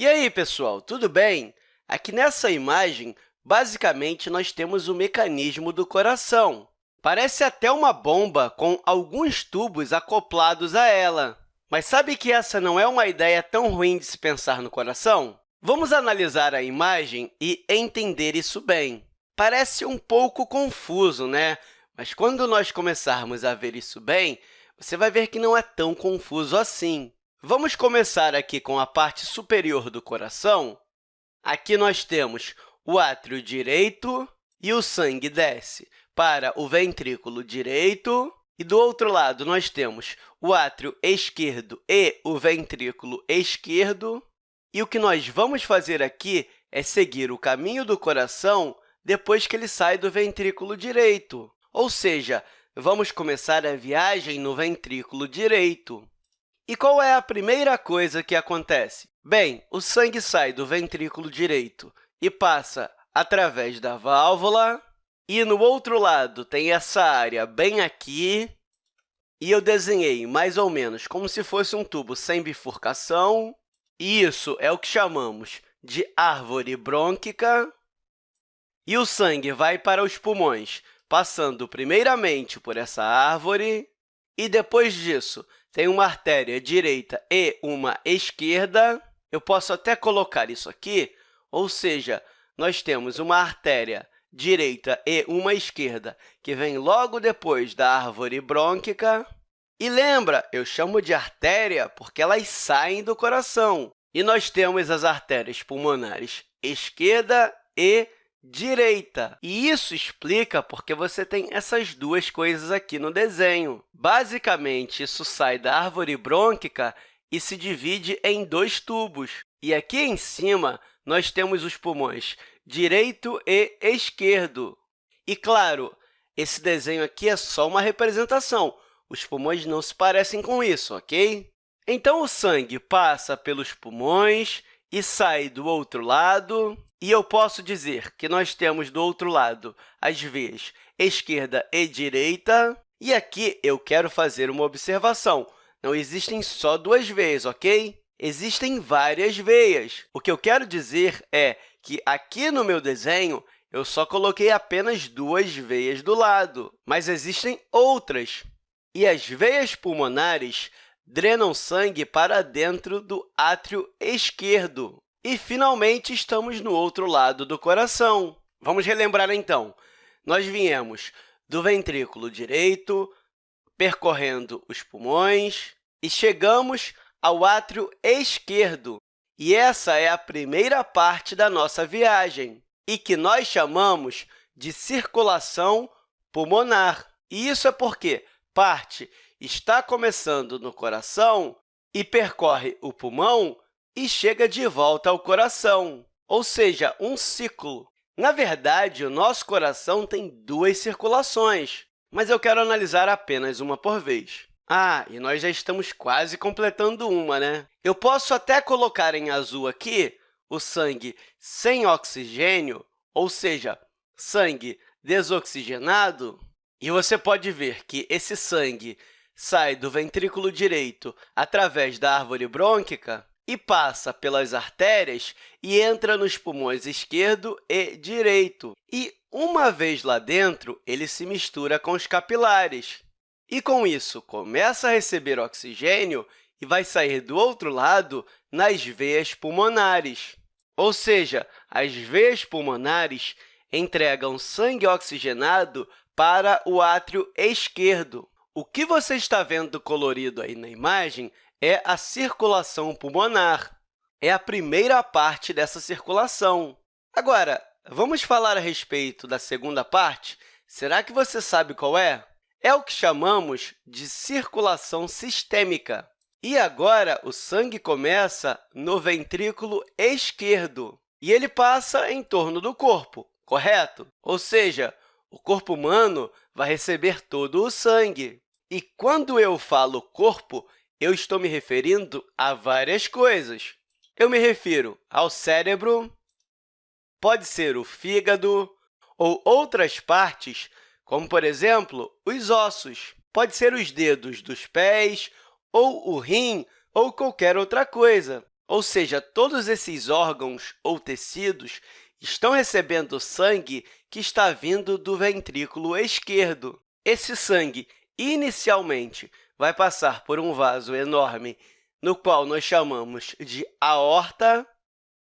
E aí, pessoal, tudo bem? Aqui nessa imagem, basicamente, nós temos o mecanismo do coração. Parece até uma bomba com alguns tubos acoplados a ela. Mas sabe que essa não é uma ideia tão ruim de se pensar no coração? Vamos analisar a imagem e entender isso bem. Parece um pouco confuso, né? Mas quando nós começarmos a ver isso bem, você vai ver que não é tão confuso assim. Vamos começar aqui com a parte superior do coração. Aqui nós temos o átrio direito e o sangue desce para o ventrículo direito. E do outro lado, nós temos o átrio esquerdo e o ventrículo esquerdo. E o que nós vamos fazer aqui é seguir o caminho do coração depois que ele sai do ventrículo direito. Ou seja, vamos começar a viagem no ventrículo direito. E qual é a primeira coisa que acontece? Bem, o sangue sai do ventrículo direito e passa através da válvula, e no outro lado tem essa área bem aqui, e eu desenhei mais ou menos como se fosse um tubo sem bifurcação, e isso é o que chamamos de árvore brônquica, e o sangue vai para os pulmões passando primeiramente por essa árvore, e depois disso tem uma artéria direita e uma esquerda. Eu posso até colocar isso aqui, ou seja, nós temos uma artéria direita e uma esquerda, que vem logo depois da árvore brônquica. E lembra, eu chamo de artéria porque elas saem do coração. E nós temos as artérias pulmonares esquerda e direita. E isso explica porque você tem essas duas coisas aqui no desenho. Basicamente, isso sai da árvore brônquica e se divide em dois tubos. E aqui em cima, nós temos os pulmões direito e esquerdo. E, claro, esse desenho aqui é só uma representação. Os pulmões não se parecem com isso, ok? Então, o sangue passa pelos pulmões e sai do outro lado. E eu posso dizer que nós temos do outro lado as veias esquerda e direita. E aqui eu quero fazer uma observação. Não existem só duas veias, ok? Existem várias veias. O que eu quero dizer é que aqui no meu desenho eu só coloquei apenas duas veias do lado, mas existem outras. E as veias pulmonares drenam sangue para dentro do átrio esquerdo. E, finalmente, estamos no outro lado do coração. Vamos relembrar, então. Nós viemos do ventrículo direito, percorrendo os pulmões, e chegamos ao átrio esquerdo. E essa é a primeira parte da nossa viagem, e que nós chamamos de circulação pulmonar. E isso é porque parte está começando no coração e percorre o pulmão e chega de volta ao coração, ou seja, um ciclo. Na verdade, o nosso coração tem duas circulações, mas eu quero analisar apenas uma por vez. Ah, e nós já estamos quase completando uma, né? Eu posso até colocar em azul aqui o sangue sem oxigênio, ou seja, sangue desoxigenado, e você pode ver que esse sangue sai do ventrículo direito através da árvore brônquica e passa pelas artérias e entra nos pulmões esquerdo e direito. E, uma vez lá dentro, ele se mistura com os capilares. E, com isso, começa a receber oxigênio e vai sair do outro lado nas veias pulmonares. Ou seja, as veias pulmonares entregam sangue oxigenado para o átrio esquerdo. O que você está vendo colorido aí na imagem é a circulação pulmonar. É a primeira parte dessa circulação. Agora, vamos falar a respeito da segunda parte? Será que você sabe qual é? É o que chamamos de circulação sistêmica. E agora, o sangue começa no ventrículo esquerdo e ele passa em torno do corpo, correto? Ou seja, o corpo humano vai receber todo o sangue. E quando eu falo corpo, eu estou me referindo a várias coisas. Eu me refiro ao cérebro, pode ser o fígado ou outras partes, como, por exemplo, os ossos. Pode ser os dedos dos pés, ou o rim, ou qualquer outra coisa. ou seja, todos esses órgãos ou tecidos estão recebendo sangue que está vindo do ventrículo esquerdo. Esse sangue, inicialmente, vai passar por um vaso enorme, no qual nós chamamos de aorta.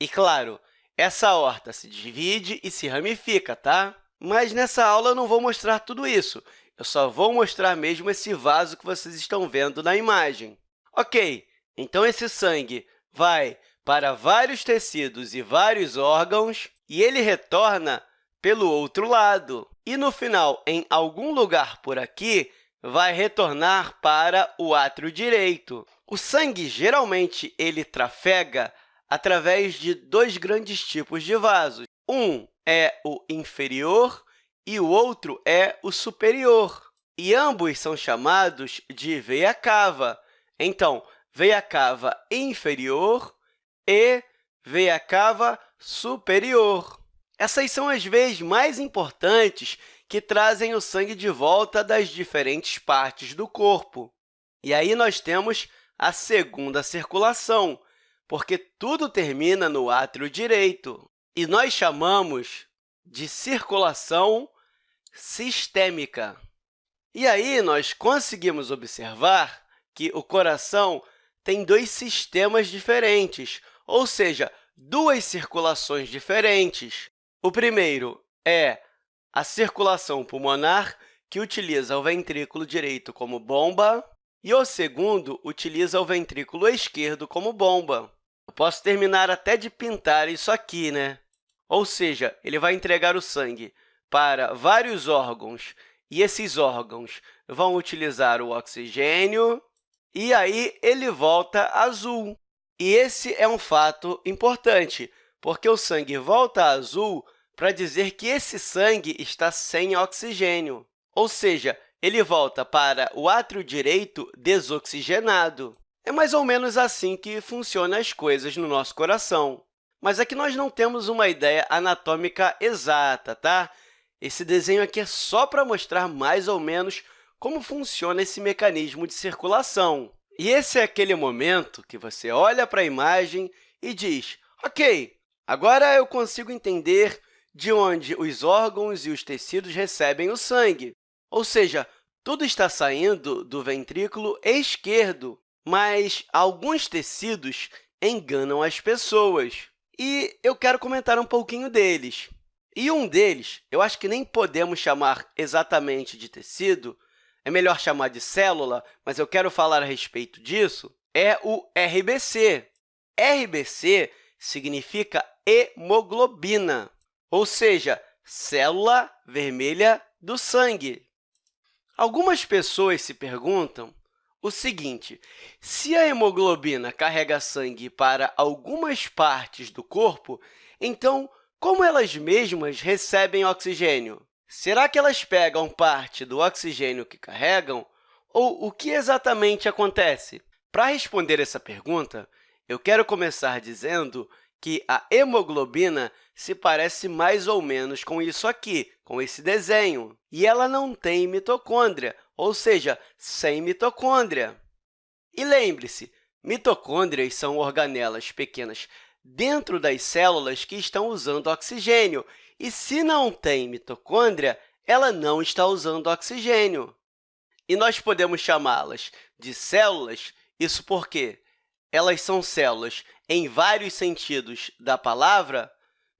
E, claro, essa aorta se divide e se ramifica, tá? Mas nessa aula eu não vou mostrar tudo isso. Eu só vou mostrar mesmo esse vaso que vocês estão vendo na imagem. Ok, então esse sangue vai para vários tecidos e vários órgãos e ele retorna pelo outro lado. E, no final, em algum lugar por aqui, vai retornar para o átrio direito. O sangue, geralmente, ele trafega através de dois grandes tipos de vasos. Um é o inferior e o outro é o superior. E ambos são chamados de veia cava. Então, veia cava inferior e veia cava superior. Essas são as veias mais importantes que trazem o sangue de volta das diferentes partes do corpo. E aí nós temos a segunda circulação, porque tudo termina no átrio direito. E nós chamamos de circulação sistêmica. E aí nós conseguimos observar que o coração tem dois sistemas diferentes, ou seja, duas circulações diferentes. O primeiro é a circulação pulmonar, que utiliza o ventrículo direito como bomba, e o segundo utiliza o ventrículo esquerdo como bomba. Eu posso terminar até de pintar isso aqui, né? Ou seja, ele vai entregar o sangue para vários órgãos, e esses órgãos vão utilizar o oxigênio, e aí ele volta azul. E esse é um fato importante, porque o sangue volta azul para dizer que esse sangue está sem oxigênio, ou seja, ele volta para o átrio direito desoxigenado. É mais ou menos assim que funcionam as coisas no nosso coração. Mas aqui nós não temos uma ideia anatômica exata, tá? Esse desenho aqui é só para mostrar mais ou menos como funciona esse mecanismo de circulação. E esse é aquele momento que você olha para a imagem e diz, ok, agora eu consigo entender de onde os órgãos e os tecidos recebem o sangue. Ou seja, tudo está saindo do ventrículo esquerdo, mas alguns tecidos enganam as pessoas. E eu quero comentar um pouquinho deles. E um deles, eu acho que nem podemos chamar exatamente de tecido, é melhor chamar de célula, mas eu quero falar a respeito disso, é o RBC. RBC significa hemoglobina, ou seja, célula vermelha do sangue. Algumas pessoas se perguntam o seguinte, se a hemoglobina carrega sangue para algumas partes do corpo, então, como elas mesmas recebem oxigênio? Será que elas pegam parte do oxigênio que carregam? Ou o que exatamente acontece? Para responder essa pergunta, eu quero começar dizendo que a hemoglobina se parece mais ou menos com isso aqui, com esse desenho. E ela não tem mitocôndria, ou seja, sem mitocôndria. E lembre-se, mitocôndrias são organelas pequenas dentro das células que estão usando oxigênio, e se não tem mitocôndria, ela não está usando oxigênio. E nós podemos chamá-las de células, isso porque elas são células em vários sentidos da palavra,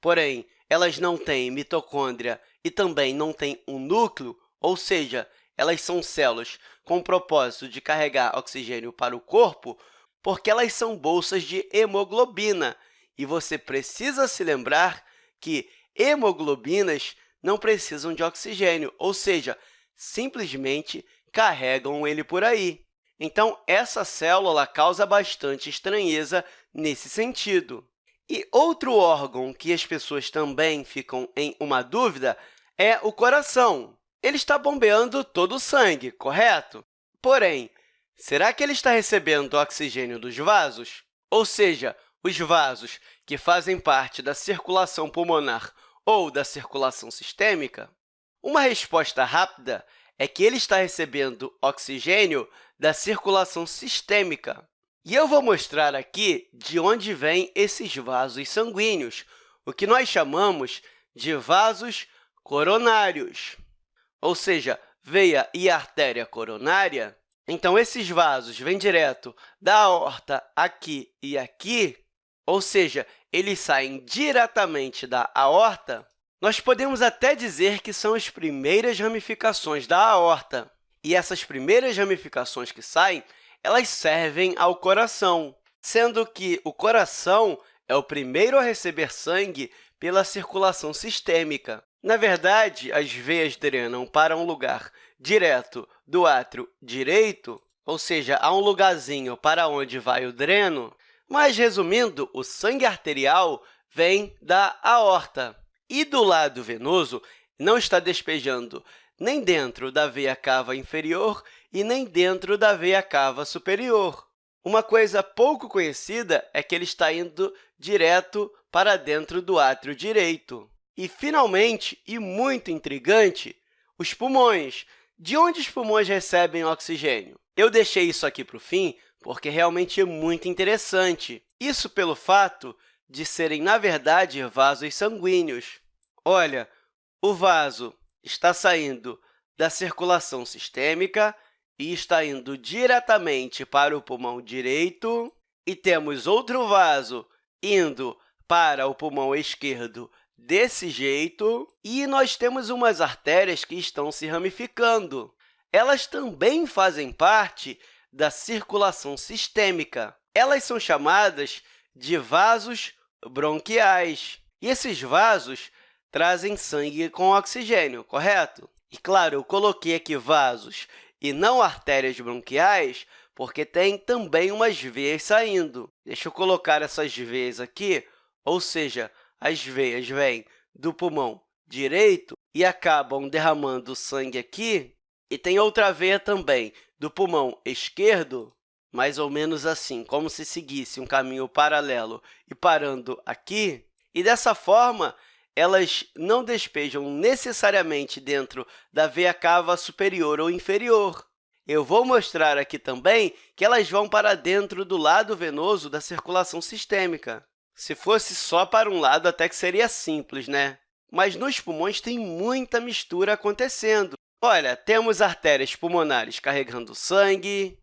porém, elas não têm mitocôndria e também não têm um núcleo, ou seja, elas são células com o propósito de carregar oxigênio para o corpo, porque elas são bolsas de hemoglobina. E você precisa se lembrar que hemoglobinas não precisam de oxigênio, ou seja, simplesmente carregam ele por aí. Então, essa célula causa bastante estranheza nesse sentido. E outro órgão que as pessoas também ficam em uma dúvida é o coração. Ele está bombeando todo o sangue, correto? Porém, será que ele está recebendo oxigênio dos vasos? Ou seja, os vasos que fazem parte da circulação pulmonar ou da circulação sistêmica? Uma resposta rápida é que ele está recebendo oxigênio da circulação sistêmica. E eu vou mostrar aqui de onde vêm esses vasos sanguíneos, o que nós chamamos de vasos coronários, ou seja, veia e artéria coronária. Então, esses vasos vêm direto da aorta aqui e aqui, ou seja, eles saem diretamente da aorta. Nós podemos até dizer que são as primeiras ramificações da aorta. E essas primeiras ramificações que saem, elas servem ao coração, sendo que o coração é o primeiro a receber sangue pela circulação sistêmica. Na verdade, as veias drenam para um lugar direto do átrio direito, ou seja, há um lugarzinho para onde vai o dreno, mas, resumindo, o sangue arterial vem da aorta. E do lado venoso, não está despejando nem dentro da veia cava inferior e nem dentro da veia cava superior. Uma coisa pouco conhecida é que ele está indo direto para dentro do átrio direito. E, finalmente, e muito intrigante, os pulmões. De onde os pulmões recebem oxigênio? Eu deixei isso aqui para o fim porque realmente é muito interessante. Isso pelo fato de serem, na verdade, vasos sanguíneos. Olha, o vaso está saindo da circulação sistêmica e está indo diretamente para o pulmão direito, e temos outro vaso indo para o pulmão esquerdo desse jeito, e nós temos umas artérias que estão se ramificando. Elas também fazem parte da circulação sistêmica. Elas são chamadas de vasos bronquiais. E esses vasos trazem sangue com oxigênio, correto? E, claro, eu coloquei aqui vasos e não artérias bronquiais, porque tem também umas veias saindo. Deixa eu colocar essas veias aqui, ou seja, as veias vêm do pulmão direito e acabam derramando sangue aqui. E tem outra veia também do pulmão esquerdo, mais ou menos assim, como se seguisse um caminho paralelo e parando aqui. E, dessa forma, elas não despejam necessariamente dentro da veia cava superior ou inferior. Eu vou mostrar aqui também que elas vão para dentro do lado venoso da circulação sistêmica. Se fosse só para um lado, até que seria simples, né? Mas nos pulmões tem muita mistura acontecendo. Olha, temos artérias pulmonares carregando sangue,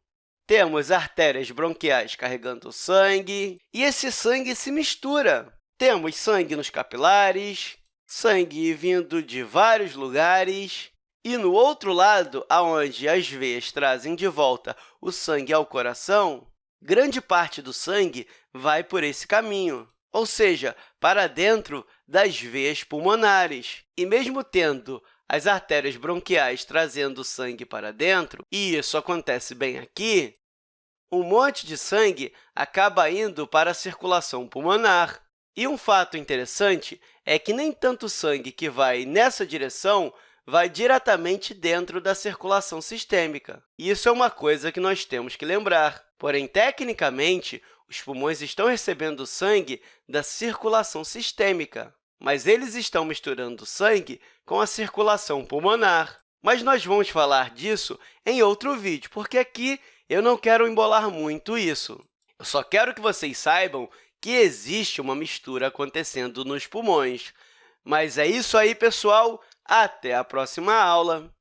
temos artérias bronquiais carregando sangue, e esse sangue se mistura. Temos sangue nos capilares, sangue vindo de vários lugares, e no outro lado, onde as veias trazem de volta o sangue ao coração, grande parte do sangue vai por esse caminho, ou seja, para dentro das veias pulmonares. E mesmo tendo as artérias bronquiais trazendo sangue para dentro, e isso acontece bem aqui, um monte de sangue acaba indo para a circulação pulmonar. E um fato interessante é que nem tanto sangue que vai nessa direção vai diretamente dentro da circulação sistêmica. Isso é uma coisa que nós temos que lembrar. Porém, tecnicamente, os pulmões estão recebendo sangue da circulação sistêmica, mas eles estão misturando sangue com a circulação pulmonar. Mas nós vamos falar disso em outro vídeo, porque aqui eu não quero embolar muito isso. Eu só quero que vocês saibam que existe uma mistura acontecendo nos pulmões. Mas é isso aí, pessoal! Até a próxima aula!